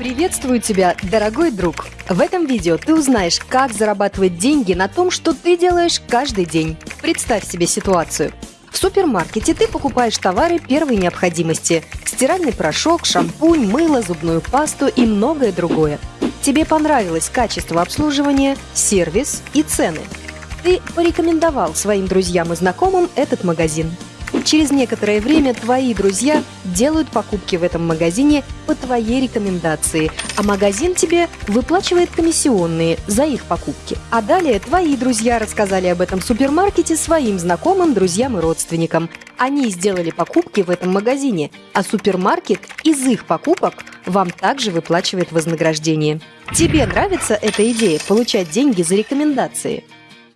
Приветствую тебя, дорогой друг! В этом видео ты узнаешь, как зарабатывать деньги на том, что ты делаешь каждый день. Представь себе ситуацию. В супермаркете ты покупаешь товары первой необходимости – стиральный порошок, шампунь, мыло, зубную пасту и многое другое. Тебе понравилось качество обслуживания, сервис и цены. Ты порекомендовал своим друзьям и знакомым этот магазин – Через некоторое время твои друзья делают покупки в этом магазине по твоей рекомендации, а магазин тебе выплачивает комиссионные за их покупки. А далее твои друзья рассказали об этом супермаркете своим знакомым, друзьям и родственникам. Они сделали покупки в этом магазине, а супермаркет из их покупок вам также выплачивает вознаграждение. Тебе нравится эта идея – получать деньги за рекомендации –